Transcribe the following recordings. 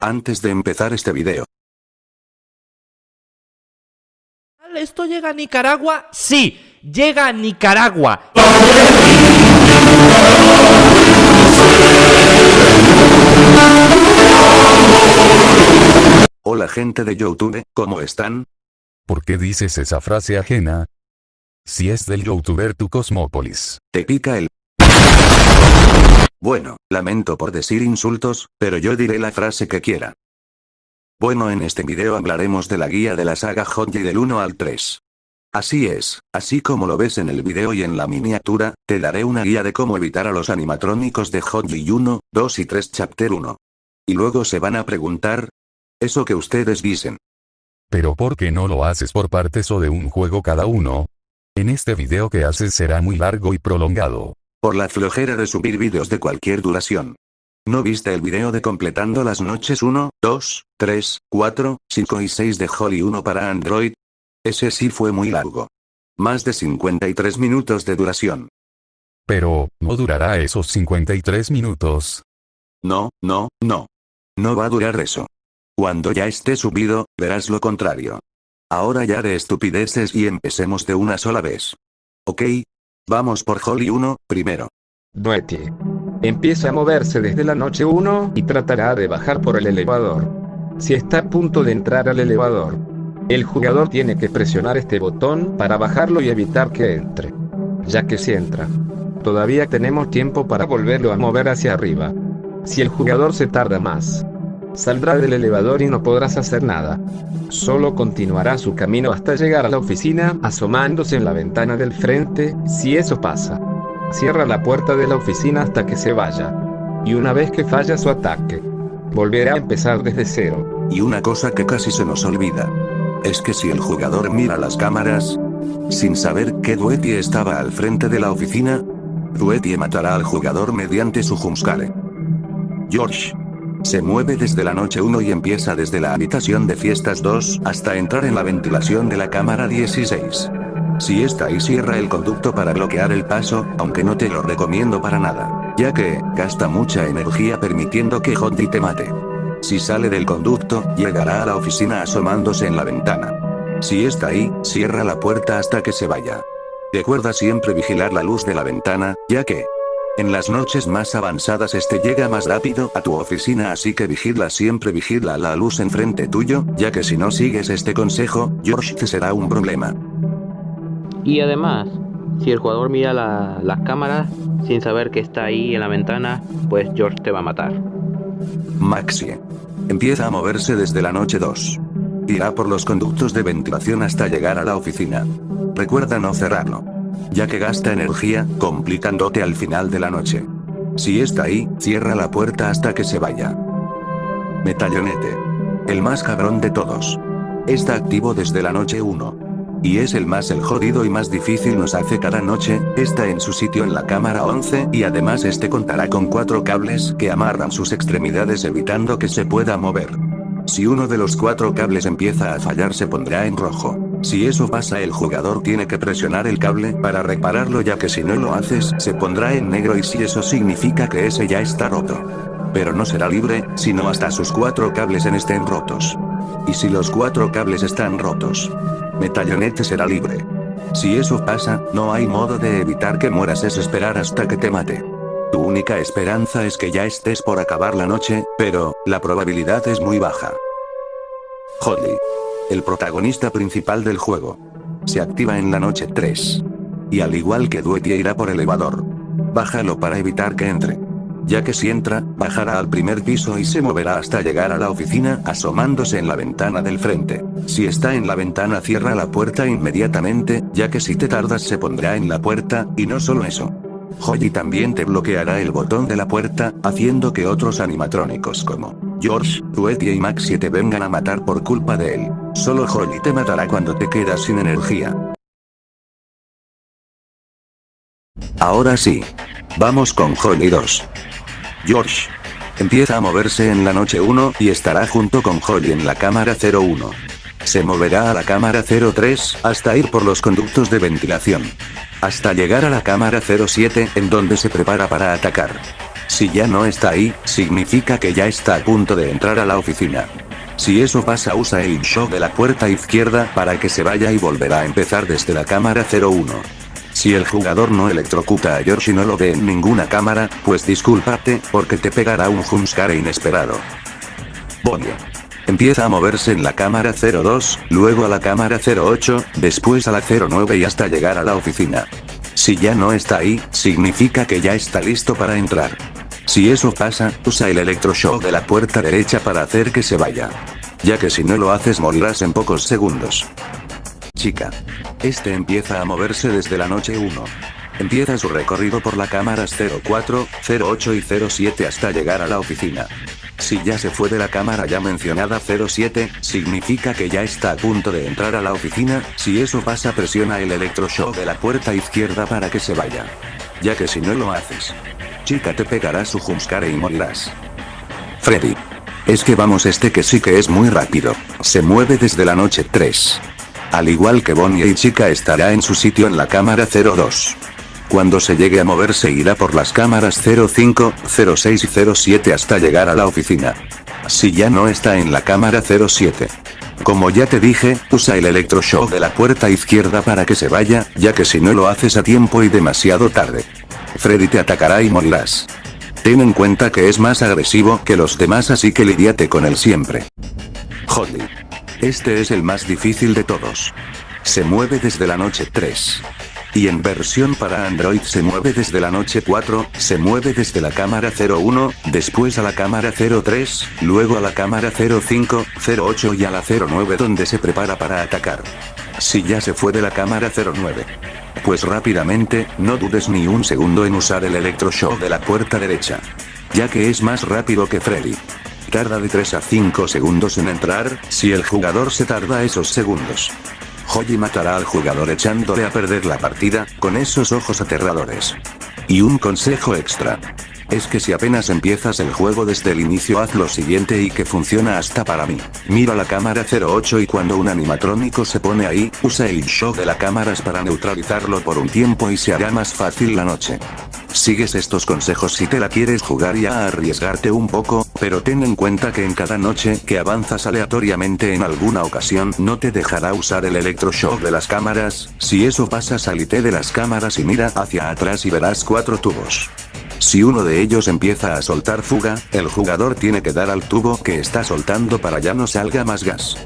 Antes de empezar este video, ¿Esto llega a Nicaragua? Sí, llega a Nicaragua. hola gente de Youtube, ¿cómo están? ¿Por qué dices esa frase ajena? Si es del youtuber tu Cosmópolis. Te pica el... Bueno, lamento por decir insultos, pero yo diré la frase que quiera. Bueno en este video hablaremos de la guía de la saga Hotji del 1 al 3. Así es, así como lo ves en el video y en la miniatura, te daré una guía de cómo evitar a los animatrónicos de Hotji 1, 2 y 3 Chapter 1. Y luego se van a preguntar, eso que ustedes dicen. Pero ¿por qué no lo haces por partes o de un juego cada uno? En este video que haces será muy largo y prolongado. Por la flojera de subir vídeos de cualquier duración. ¿No viste el video de completando las noches 1, 2, 3, 4, 5 y 6 de Holly 1 para Android? Ese sí fue muy largo. Más de 53 minutos de duración. Pero, ¿no durará esos 53 minutos? No, no, no. No va a durar eso. Cuando ya esté subido, verás lo contrario. Ahora ya de estupideces y empecemos de una sola vez. Ok. Vamos por Holly 1, primero. Duety. Empieza a moverse desde la noche 1 y tratará de bajar por el elevador. Si está a punto de entrar al elevador, el jugador tiene que presionar este botón para bajarlo y evitar que entre. Ya que si entra, todavía tenemos tiempo para volverlo a mover hacia arriba. Si el jugador se tarda más, Saldrá del elevador y no podrás hacer nada. Solo continuará su camino hasta llegar a la oficina, asomándose en la ventana del frente, si eso pasa. Cierra la puerta de la oficina hasta que se vaya. Y una vez que falla su ataque, volverá a empezar desde cero. Y una cosa que casi se nos olvida. Es que si el jugador mira las cámaras, sin saber que Duety estaba al frente de la oficina, Duety matará al jugador mediante su jumpscare. George. Se mueve desde la noche 1 y empieza desde la habitación de fiestas 2 hasta entrar en la ventilación de la cámara 16. Si está ahí cierra el conducto para bloquear el paso, aunque no te lo recomiendo para nada, ya que, gasta mucha energía permitiendo que Hotdy te mate. Si sale del conducto, llegará a la oficina asomándose en la ventana. Si está ahí, cierra la puerta hasta que se vaya. Recuerda siempre vigilar la luz de la ventana, ya que, en las noches más avanzadas este llega más rápido a tu oficina así que vigila siempre vigila la luz enfrente tuyo, ya que si no sigues este consejo, George te será un problema. Y además, si el jugador mira las cámaras sin saber que está ahí en la ventana, pues George te va a matar. Maxie. Empieza a moverse desde la noche 2. Irá por los conductos de ventilación hasta llegar a la oficina. Recuerda no cerrarlo ya que gasta energía, complicándote al final de la noche. Si está ahí, cierra la puerta hasta que se vaya. Metallonete. El más cabrón de todos. Está activo desde la noche 1. Y es el más el jodido y más difícil nos hace cada noche, está en su sitio en la cámara 11 y además este contará con cuatro cables que amarran sus extremidades evitando que se pueda mover. Si uno de los cuatro cables empieza a fallar se pondrá en rojo. Si eso pasa el jugador tiene que presionar el cable para repararlo ya que si no lo haces se pondrá en negro y si eso significa que ese ya está roto. Pero no será libre, sino hasta sus cuatro cables en estén rotos. Y si los cuatro cables están rotos, Metallonete será libre. Si eso pasa, no hay modo de evitar que mueras es esperar hasta que te mate. Tu única esperanza es que ya estés por acabar la noche, pero, la probabilidad es muy baja. Holly el protagonista principal del juego. Se activa en la noche 3. Y al igual que Duety irá por elevador. Bájalo para evitar que entre. Ya que si entra, bajará al primer piso y se moverá hasta llegar a la oficina asomándose en la ventana del frente. Si está en la ventana cierra la puerta inmediatamente, ya que si te tardas se pondrá en la puerta, y no solo eso. Holly también te bloqueará el botón de la puerta, haciendo que otros animatrónicos como George, Duety y Maxie te vengan a matar por culpa de él. Solo Holly te matará cuando te quedas sin energía. Ahora sí. Vamos con Holly 2. George. Empieza a moverse en la noche 1 y estará junto con Holly en la cámara 01. Se moverá a la cámara 03 hasta ir por los conductos de ventilación. Hasta llegar a la cámara 07 en donde se prepara para atacar. Si ya no está ahí, significa que ya está a punto de entrar a la oficina. Si eso pasa usa el show de la puerta izquierda para que se vaya y volverá a empezar desde la cámara 01. Si el jugador no electrocuta a George y no lo ve en ninguna cámara, pues discúlpate, porque te pegará un jumpscare inesperado. Bonnie. Empieza a moverse en la cámara 02, luego a la cámara 08, después a la 09 y hasta llegar a la oficina. Si ya no está ahí, significa que ya está listo para entrar. Si eso pasa, usa el electroshock de la puerta derecha para hacer que se vaya. Ya que si no lo haces morirás en pocos segundos. Chica. Este empieza a moverse desde la noche 1. Empieza su recorrido por las cámaras 04, 08 y 07 hasta llegar a la oficina. Si ya se fue de la cámara ya mencionada 07, significa que ya está a punto de entrar a la oficina, si eso pasa presiona el electroshock de la puerta izquierda para que se vaya. Ya que si no lo haces, chica te pegará su jumpscare y morirás. Freddy. Es que vamos este que sí que es muy rápido, se mueve desde la noche 3. Al igual que Bonnie y chica estará en su sitio en la cámara 02. Cuando se llegue a moverse irá por las cámaras 05, 06 y 07 hasta llegar a la oficina. Si ya no está en la cámara 07. Como ya te dije, usa el electroshock de la puerta izquierda para que se vaya, ya que si no lo haces a tiempo y demasiado tarde. Freddy te atacará y morirás. Ten en cuenta que es más agresivo que los demás así que lidiate con él siempre. Holly. Este es el más difícil de todos. Se mueve desde la noche 3. Y en versión para Android se mueve desde la noche 4, se mueve desde la cámara 01, después a la cámara 03, luego a la cámara 05, 08 y a la 09 donde se prepara para atacar. Si ya se fue de la cámara 09. Pues rápidamente, no dudes ni un segundo en usar el electroshock de la puerta derecha. Ya que es más rápido que Freddy. Tarda de 3 a 5 segundos en entrar, si el jugador se tarda esos segundos. Holly matará al jugador echándole a perder la partida, con esos ojos aterradores. Y un consejo extra. Es que si apenas empiezas el juego desde el inicio haz lo siguiente y que funciona hasta para mí. Mira la cámara 08 y cuando un animatrónico se pone ahí, usa el shock de la cámaras para neutralizarlo por un tiempo y se hará más fácil la noche. Sigues estos consejos si te la quieres jugar y a arriesgarte un poco, pero ten en cuenta que en cada noche que avanzas aleatoriamente en alguna ocasión no te dejará usar el electroshock de las cámaras, si eso pasa salite de las cámaras y mira hacia atrás y verás cuatro tubos. Si uno de ellos empieza a soltar fuga, el jugador tiene que dar al tubo que está soltando para ya no salga más gas.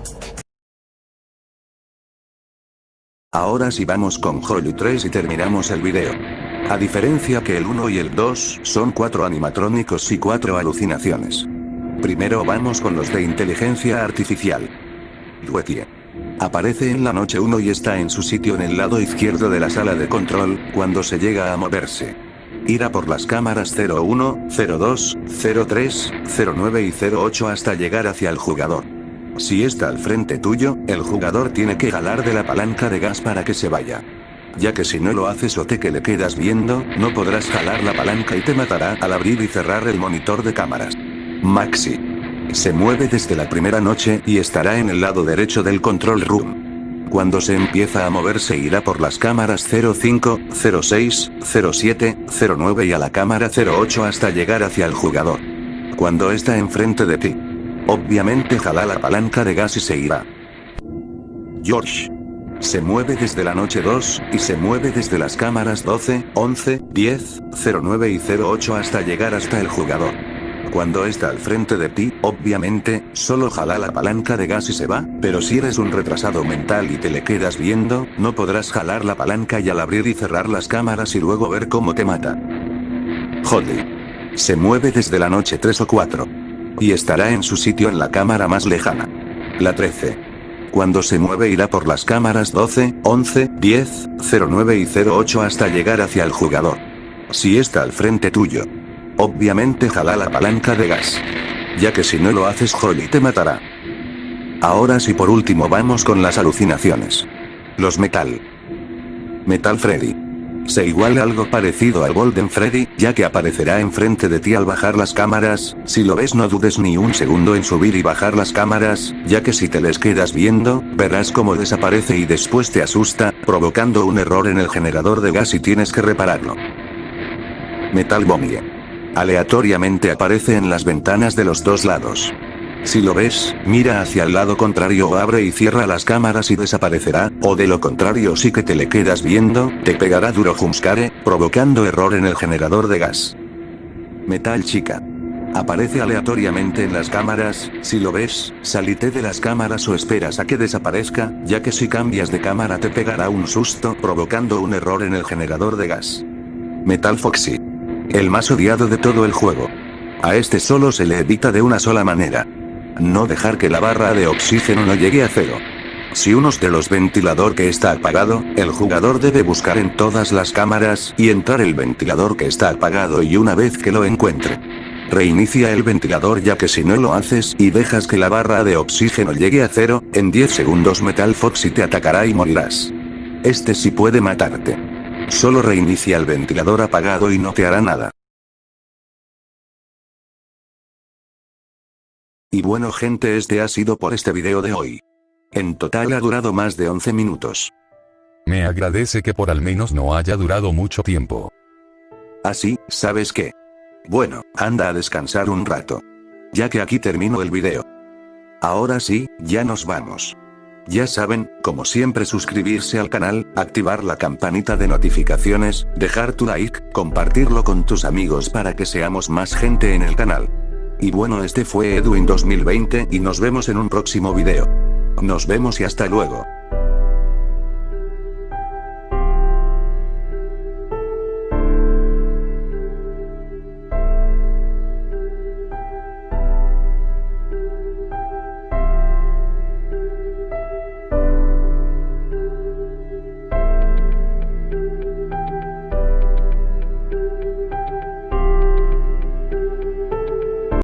Ahora sí vamos con Holly 3 y terminamos el video. A diferencia que el 1 y el 2 son 4 animatrónicos y 4 alucinaciones. Primero vamos con los de inteligencia artificial. Luetie. Aparece en la noche 1 y está en su sitio en el lado izquierdo de la sala de control, cuando se llega a moverse. Irá por las cámaras 01, 02, 03, 09 y 08 hasta llegar hacia el jugador. Si está al frente tuyo, el jugador tiene que jalar de la palanca de gas para que se vaya. Ya que si no lo haces o te que le quedas viendo, no podrás jalar la palanca y te matará al abrir y cerrar el monitor de cámaras. Maxi. Se mueve desde la primera noche y estará en el lado derecho del control room. Cuando se empieza a moverse irá por las cámaras 05, 06, 07, 09 y a la cámara 08 hasta llegar hacia el jugador. Cuando está enfrente de ti. Obviamente jala la palanca de gas y se irá. George. Se mueve desde la noche 2, y se mueve desde las cámaras 12, 11, 10, 09 y 08 hasta llegar hasta el jugador. Cuando está al frente de ti, obviamente, solo jala la palanca de gas y se va, pero si eres un retrasado mental y te le quedas viendo, no podrás jalar la palanca y al abrir y cerrar las cámaras y luego ver cómo te mata. Holly. Se mueve desde la noche 3 o 4. Y estará en su sitio en la cámara más lejana. La 13. Cuando se mueve irá por las cámaras 12, 11, 10, 09 y 08 hasta llegar hacia el jugador. Si está al frente tuyo, Obviamente jala la palanca de gas. Ya que si no lo haces Holly te matará. Ahora sí por último vamos con las alucinaciones. Los Metal. Metal Freddy. Se iguala algo parecido al Golden Freddy, ya que aparecerá enfrente de ti al bajar las cámaras, si lo ves no dudes ni un segundo en subir y bajar las cámaras, ya que si te les quedas viendo, verás cómo desaparece y después te asusta, provocando un error en el generador de gas y tienes que repararlo. Metal Bomie. Aleatoriamente aparece en las ventanas de los dos lados. Si lo ves, mira hacia el lado contrario o abre y cierra las cámaras y desaparecerá, o de lo contrario si que te le quedas viendo, te pegará duro jumpscare, provocando error en el generador de gas. Metal chica. Aparece aleatoriamente en las cámaras, si lo ves, salite de las cámaras o esperas a que desaparezca, ya que si cambias de cámara te pegará un susto provocando un error en el generador de gas. Metal Foxy. El más odiado de todo el juego. A este solo se le evita de una sola manera. No dejar que la barra de oxígeno no llegue a cero. Si uno de los ventilador que está apagado, el jugador debe buscar en todas las cámaras y entrar el ventilador que está apagado y una vez que lo encuentre. Reinicia el ventilador ya que si no lo haces y dejas que la barra de oxígeno llegue a cero, en 10 segundos Metal Foxy te atacará y morirás. Este sí puede matarte. Solo reinicia el ventilador apagado y no te hará nada. Y bueno gente este ha sido por este video de hoy. En total ha durado más de 11 minutos. Me agradece que por al menos no haya durado mucho tiempo. Así, ¿sabes qué? Bueno, anda a descansar un rato. Ya que aquí termino el video. Ahora sí, ya nos vamos. Ya saben, como siempre suscribirse al canal, activar la campanita de notificaciones, dejar tu like, compartirlo con tus amigos para que seamos más gente en el canal. Y bueno este fue Edwin 2020 y nos vemos en un próximo video. Nos vemos y hasta luego.